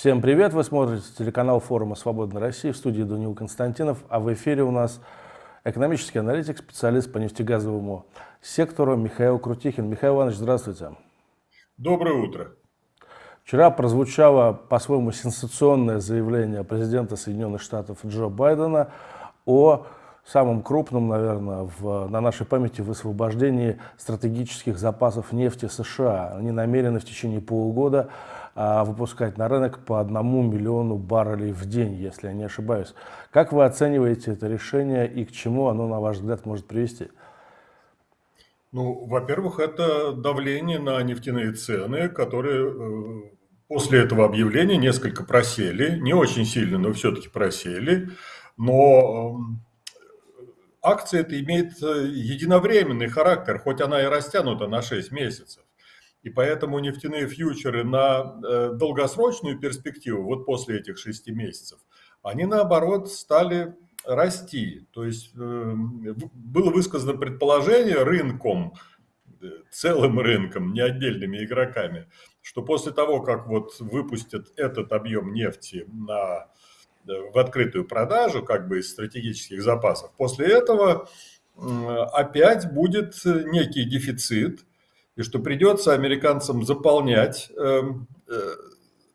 Всем привет! Вы смотрите телеканал форума «Свободной России» в студии Данил Константинов, а в эфире у нас экономический аналитик, специалист по нефтегазовому сектору Михаил Крутихин. Михаил Иванович, здравствуйте. Доброе утро. Вчера прозвучало по-своему сенсационное заявление президента Соединенных Штатов Джо Байдена о самым крупным, наверное, в, на нашей памяти высвобождении стратегических запасов нефти США. Они намерены в течение полугода а, выпускать на рынок по одному миллиону баррелей в день, если я не ошибаюсь. Как вы оцениваете это решение и к чему оно, на ваш взгляд, может привести? Ну, во-первых, это давление на нефтяные цены, которые э, после этого объявления несколько просели, не очень сильно, но все-таки просели. Но эм, акция это имеет э, единовременный характер, хоть она и растянута на 6 месяцев. И поэтому нефтяные фьючеры на э, долгосрочную перспективу, вот после этих 6 месяцев, они наоборот стали расти. То есть э, было высказано предположение рынком, целым рынком, не отдельными игроками, что после того, как вот выпустят этот объем нефти на в открытую продажу, как бы из стратегических запасов. После этого опять будет некий дефицит, и что придется американцам заполнять эм, э,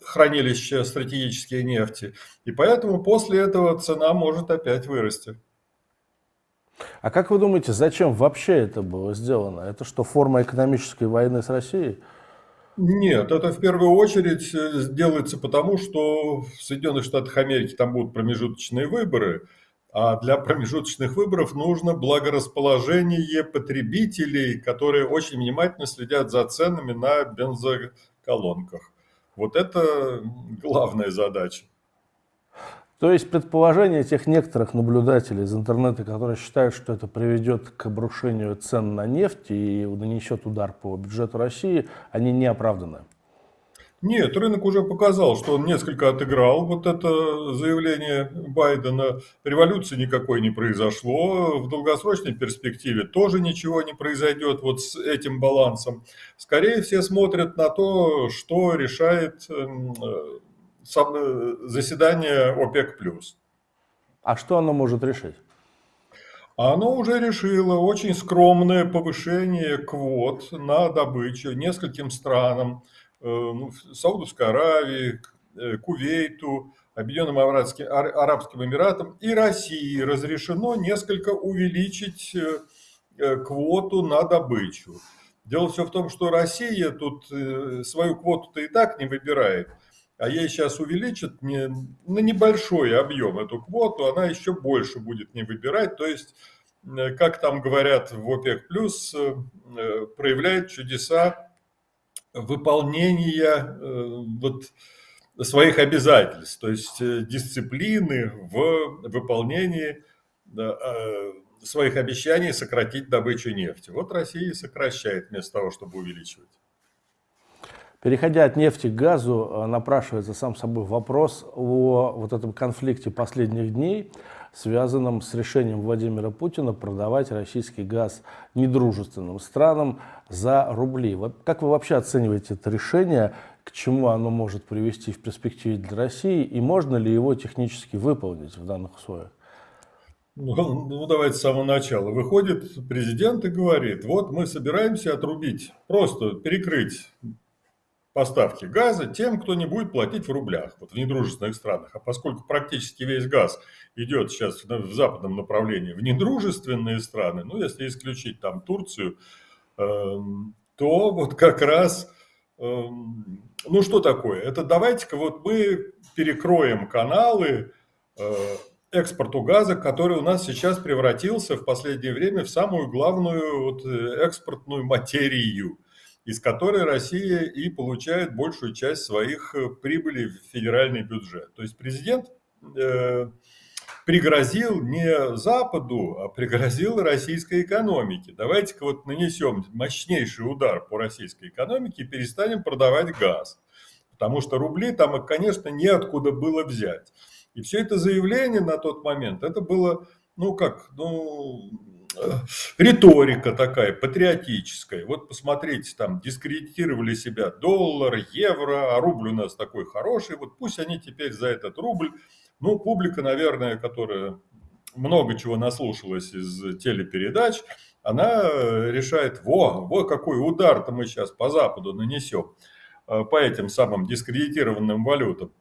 хранилище стратегической нефти. И поэтому после этого цена может опять вырасти. А как вы думаете, зачем вообще это было сделано? Это что, форма экономической войны с Россией? Нет, это в первую очередь э, делается потому, что в Соединенных Штатах Америки там будут промежуточные выборы, а для промежуточных выборов нужно благорасположение потребителей, которые очень внимательно следят за ценами на бензоколонках. Вот это главная задача. То есть предположения тех некоторых наблюдателей из интернета, которые считают, что это приведет к обрушению цен на нефть и нанесет удар по бюджету России, они не оправданы. Нет, рынок уже показал, что он несколько отыграл вот это заявление Байдена. Революции никакой не произошло. В долгосрочной перспективе тоже ничего не произойдет вот с этим балансом. Скорее все смотрят на то, что решает заседание ОПЕК+. А что оно может решить? Оно уже решило очень скромное повышение квот на добычу нескольким странам. Э, ну, Саудовской Аравии, э, Кувейту, Объединенным Арабским Эмиратам и России разрешено несколько увеличить квоту на добычу. Дело все в том, что Россия тут свою квоту-то и так не выбирает – а ей сейчас увеличат не, на небольшой объем эту квоту, она еще больше будет не выбирать. То есть, э, как там говорят в ОПЕК+, плюс э, э, проявляет чудеса выполнения вот, своих обязательств, то есть дисциплины в выполнении своих обещаний сократить добычу нефти. Вот Россия сокращает вместо того, чтобы увеличивать. Переходя от нефти к газу, э, напрашивается сам собой вопрос о вот этом конфликте последних дней, связанном с решением Владимира Путина продавать российский газ недружественным странам за рубли. Вот как вы вообще оцениваете это решение, к чему оно может привести в перспективе для России, и можно ли его технически выполнить в данных условиях? Ну, ну, давайте с самого начала. Выходит президент и говорит, вот мы собираемся отрубить, просто перекрыть поставки газа тем, кто не будет платить в рублях, вот в недружественных странах. А поскольку практически весь газ идет сейчас в западном направлении в недружественные страны, ну, если исключить там Турцию, эм, то вот как раз, эм, ну, что такое? Это давайте-ка вот мы перекроем каналы э, экспорту газа, который у нас сейчас превратился в последнее время в самую главную вот, э, экспортную материю из которой Россия и получает большую часть своих э, прибылей в федеральный бюджет. То есть президент э, пригрозил не Западу, а пригрозил российской экономике. Давайте-ка вот нанесем мощнейший удар по российской экономике и перестанем продавать газ. Потому что рубли там, конечно, неоткуда было взять. И все это заявление на тот момент, это было, ну как, ну, риторика такая патриотическая. Вот посмотрите, там дискредитировали себя доллар, евро, а рубль у нас такой хороший. Вот пусть они теперь за этот рубль, ну, публика, наверное, которая много чего наслушалась из телепередач, она решает, во, вот какой удар-то мы сейчас по Западу нанесем э, по этим самым дискредитированным валютам.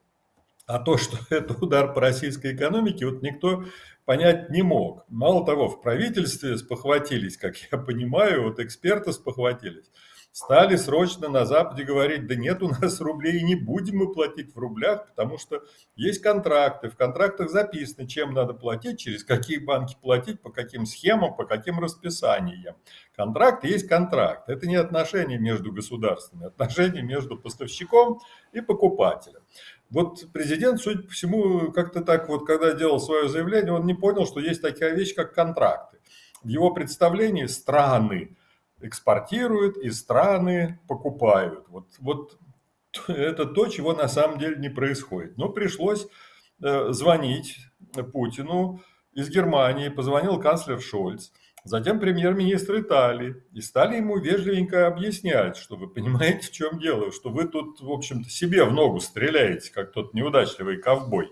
А то, что это удар по российской экономике, вот никто понять не мог. Мало того, в правительстве спохватились, как я понимаю, вот эксперты спохватились, стали срочно на Западе говорить, да нет у нас рублей, не будем мы платить в рублях, потому что есть контракты, в контрактах записано, чем надо платить, через какие банки платить, по каким схемам, по каким расписаниям. Контракт есть контракт, это не отношения между государствами, отношения между поставщиком и покупателем. Вот президент, судя по всему, как-то так вот, когда делал свое заявление, он не понял, что есть такая вещь, как контракты. В его представлении страны экспортируют и страны покупают. Вот, вот это то, чего на самом деле не происходит. Но пришлось э, звонить Путину из Германии, позвонил канцлер Шольц – Затем премьер-министр Италии. И стали ему вежливенько объяснять, что вы понимаете, в чем дело, что вы тут, в общем-то, себе в ногу стреляете, как тот неудачливый ковбой.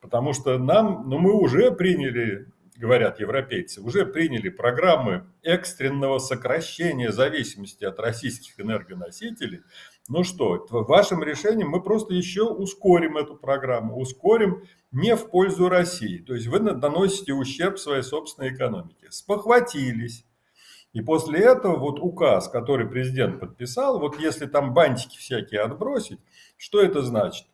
Потому что нам, ну мы уже приняли, говорят европейцы, уже приняли программы экстренного сокращения зависимости от российских энергоносителей. Ну что, вашим решением мы просто еще ускорим эту программу, ускорим не в пользу России. То есть вы наносите ущерб своей собственной экономике. Спохватились. И после этого вот указ, который президент подписал, вот если там бантики всякие отбросить, что это значит?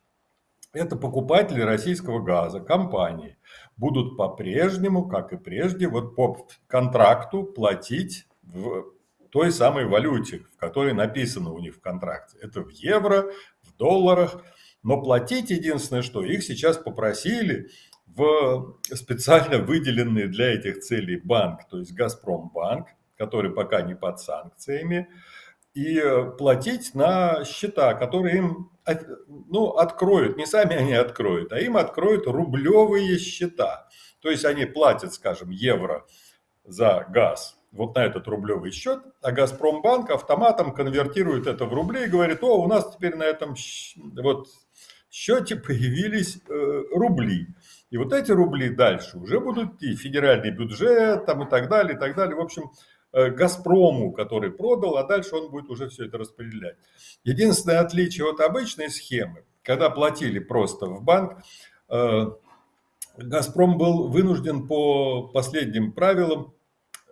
Это покупатели российского газа, компании, будут по-прежнему, как и прежде, вот по контракту платить в той самой валюте, в которой написано у них в контракте. Это в евро, в долларах. Но платить единственное, что их сейчас попросили в специально выделенный для этих целей банк, то есть Газпромбанк, который пока не под санкциями, и платить на счета, которые им ну, откроют, не сами они откроют, а им откроют рублевые счета. То есть они платят, скажем, евро за газ вот на этот рублевый счет, а Газпромбанк автоматом конвертирует это в рубли и говорит, о, у нас теперь на этом вот счете появились э, рубли. И вот эти рубли дальше уже будут идти федеральный бюджет там, и так далее, и так далее. В общем, э, Газпрому, который продал, а дальше он будет уже все это распределять. Единственное отличие от обычной схемы, когда платили просто в банк, э, Газпром был вынужден по последним правилам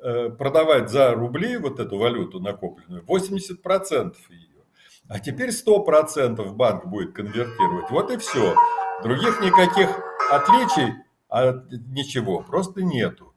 продавать за рубли вот эту валюту накопленную 80% ее. А теперь 100% банк будет конвертировать. Вот и все. Других никаких отличий от ничего просто нету.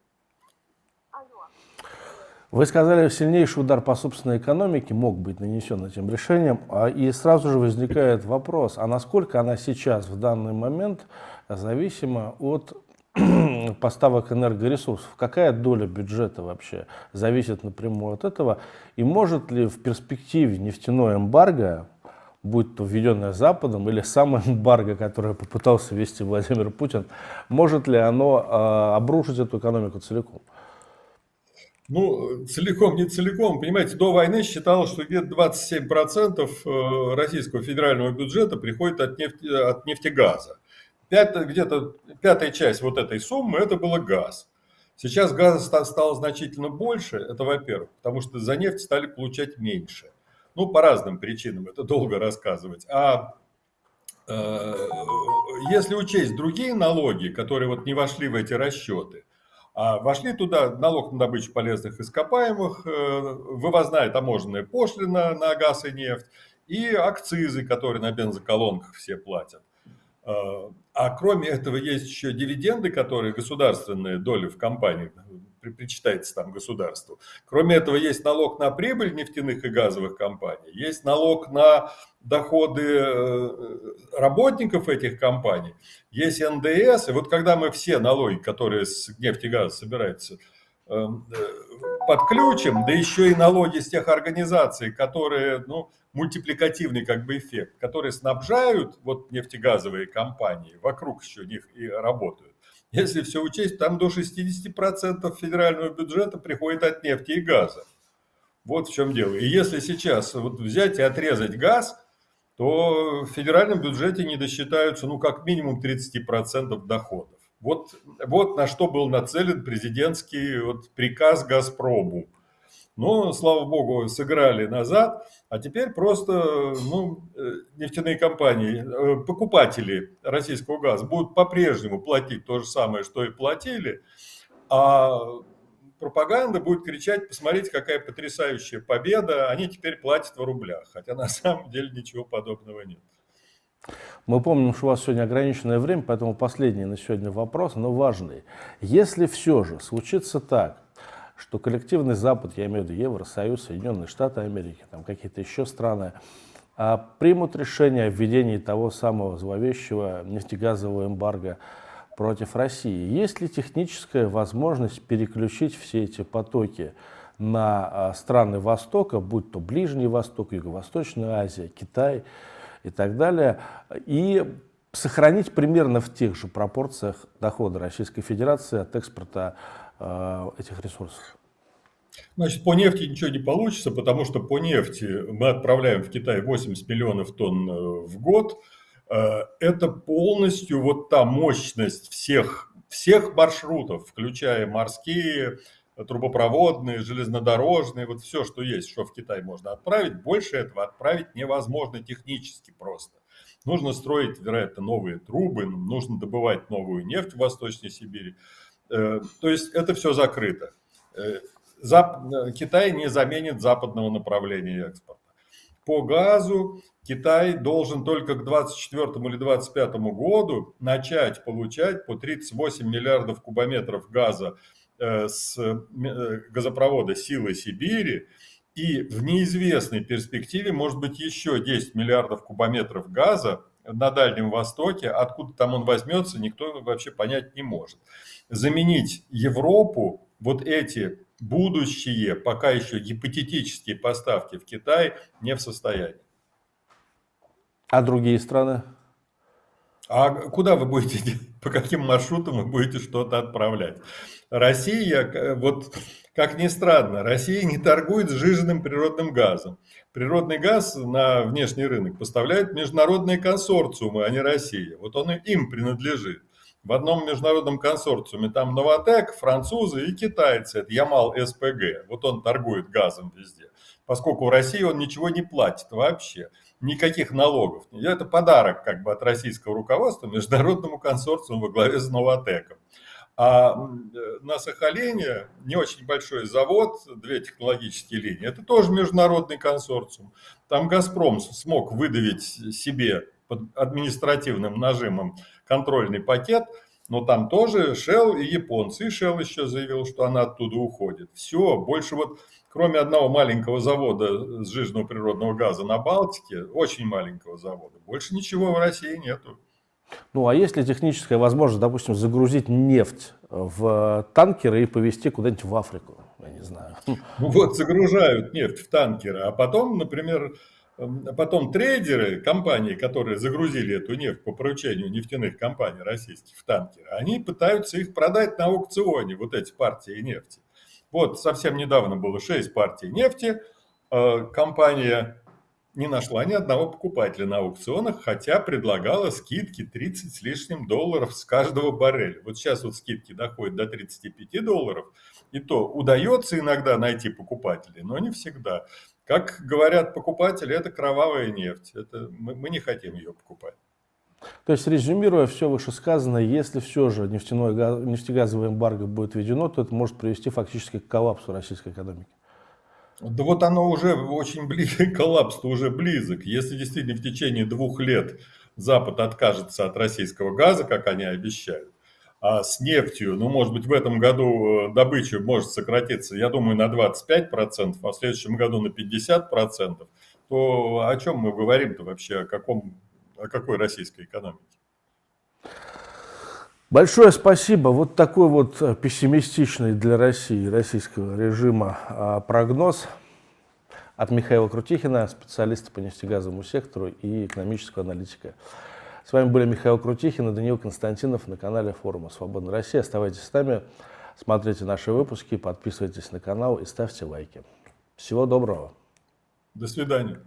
Вы сказали, сильнейший удар по собственной экономике мог быть нанесен этим решением, а, и сразу же возникает вопрос, а насколько она сейчас, в данный момент, зависима от поставок энергоресурсов. Какая доля бюджета вообще зависит напрямую от этого? И может ли в перспективе нефтяное эмбарго, будь то введенное Западом или самое эмбарго, которое попытался ввести Владимир Путин, может ли оно э, обрушить эту экономику целиком? Ну, целиком, не целиком. Понимаете, до войны считалось, что где-то 27% э, российского федерального бюджета приходит от, нефти, от нефтегаза где-то пятая часть вот этой суммы это было газ. Сейчас газа стало значительно больше, это во-первых, потому что за нефть стали получать меньше. Ну, по разным причинам, это долго рассказывать. А э, если учесть другие налоги, которые вот не вошли в эти расчеты, а вошли туда налог на добычу полезных ископаемых, э, вывозная таможенная пошлина на газ и нефть и акцизы, которые на бензоколонках все платят. Э, а кроме этого есть еще дивиденды, которые государственные доли в компании причитается там государству. Кроме этого есть налог на прибыль нефтяных и газовых компаний, есть налог на доходы э, работников этих компаний, есть НДС. И вот когда мы все налоги, которые с нефти и газа собираются, подключим, да еще и налоги с тех организаций, которые, ну, мультипликативный как бы эффект, которые снабжают вот нефтегазовые компании, вокруг еще них и работают, Если все учесть, там до 60% федерального бюджета приходит от нефти и газа. Вот в чем дело. И если сейчас вот взять и отрезать газ, то в федеральном бюджете не досчитаются ну как минимум 30% доходов. Вот, вот на что был нацелен президентский вот приказ «Газпрому». Но, слава богу, сыграли назад, а теперь просто ну, э, нефтяные компании, э, покупатели российского газа будут по-прежнему платить то же самое, что и платили, а пропаганда будет кричать, посмотрите, какая потрясающая победа, они теперь платят в рублях, хотя на самом деле ничего подобного нет. Мы помним, что у вас сегодня ограниченное время, поэтому последний на сегодня вопрос, но важный. Если все же случится так, что коллективный Запад, я имею в виду Евросоюз, Соединенные Штаты Америки, там какие-то еще страны, а, примут решение о введении того самого зловещего нефтегазового эмбарго против России. Есть ли техническая возможность переключить все эти потоки на а, страны Востока, будь то Ближний Восток, Юго-Восточная Азия, Китай и так далее, и сохранить примерно в тех же пропорциях дохода Российской Федерации от экспорта э, этих ресурсов? Значит, по нефти ничего не получится, потому что по нефти мы отправляем в Китай 80 миллионов тонн э, в год, Э, это полностью вот та мощность всех, всех маршрутов, включая морские, трубопроводные, железнодорожные, вот все, что есть, что в Китай можно отправить, больше этого отправить невозможно технически просто. Нужно строить, вероятно, новые трубы, нужно добывать новую нефть в Восточной Сибири. Э, то есть это все закрыто. Э, Китай не заменит западного направления экспорта. По газу Китай должен только к 2024 или 2025 году начать получать по 38 миллиардов кубометров газа э, с э, газопровода «Силы Сибири», и в неизвестной перспективе может быть еще 10 миллиардов кубометров газа на Дальнем Востоке. Откуда там он возьмется, никто вообще понять не может. Заменить Европу вот эти будущие, пока еще гипотетические поставки в Китай не в состоянии. А другие страны? А куда вы будете, по каким маршрутам вы будете что-то отправлять? Россия, вот как ни странно, Россия не торгует сжиженным природным газом. Природный газ на внешний рынок поставляют международные консорциумы, а не Россия. Вот он им принадлежит в одном международном консорциуме там Новотек, французы и китайцы, это Ямал СПГ. Вот он торгует газом везде. Поскольку в России он ничего не платит вообще, никаких налогов. Это подарок как бы от российского руководства международному консорциуму во главе с Новотеком. А на Сахалине не очень большой завод, две технологические линии, это тоже международный консорциум. Там «Газпром» смог выдавить себе под административным нажимом контрольный пакет, но там тоже Shell и японцы. И Shell еще заявил, что она оттуда уходит. Все, больше вот, кроме одного маленького завода сжиженного природного газа на Балтике, очень маленького завода, больше ничего в России нету. Ну, а есть ли техническая возможность, допустим, загрузить нефть в танкеры и повезти куда-нибудь в Африку? Я не знаю. Ну вот, загружают нефть в танкеры, а потом, например, потом трейдеры, компании, которые загрузили эту нефть по поручению нефтяных компаний российских в танкеры, они пытаются их продать на аукционе, вот эти партии нефти. Вот совсем недавно было 6 партий нефти, э, компания не нашла ни одного покупателя на аукционах, хотя предлагала скидки 30 с лишним долларов с каждого барреля. Вот сейчас вот скидки доходят до 35 долларов, и то удается иногда найти покупателей, но не всегда. Как говорят покупатели, это кровавая нефть. Это, мы, мы не хотим ее покупать. То есть, резюмируя все вышесказанное, если все же нефтяное, нефтегазовое эмбарго будет введено, то это может привести фактически к коллапсу российской экономики. Да вот оно уже очень близко, коллапс уже близок. Если действительно в течение двух лет Запад откажется от российского газа, как они обещают, а с нефтью, ну, может быть, в этом году э, добыча может сократиться, я думаю, на 25%, а в следующем году на 50%, то о чем мы говорим-то вообще, о, каком, о какой российской экономике? Большое спасибо. Вот такой вот э, пессимистичный для России, российского режима а, прогноз от Михаила Крутихина, специалиста по нефтегазовому сектору и экономического аналитика С вами были Михаил Крутихин и Даниил Константинов на канале форума «Свободная Россия». Оставайтесь с нами, смотрите наши выпуски, подписывайтесь на канал и ставьте лайки. Всего доброго. До свидания.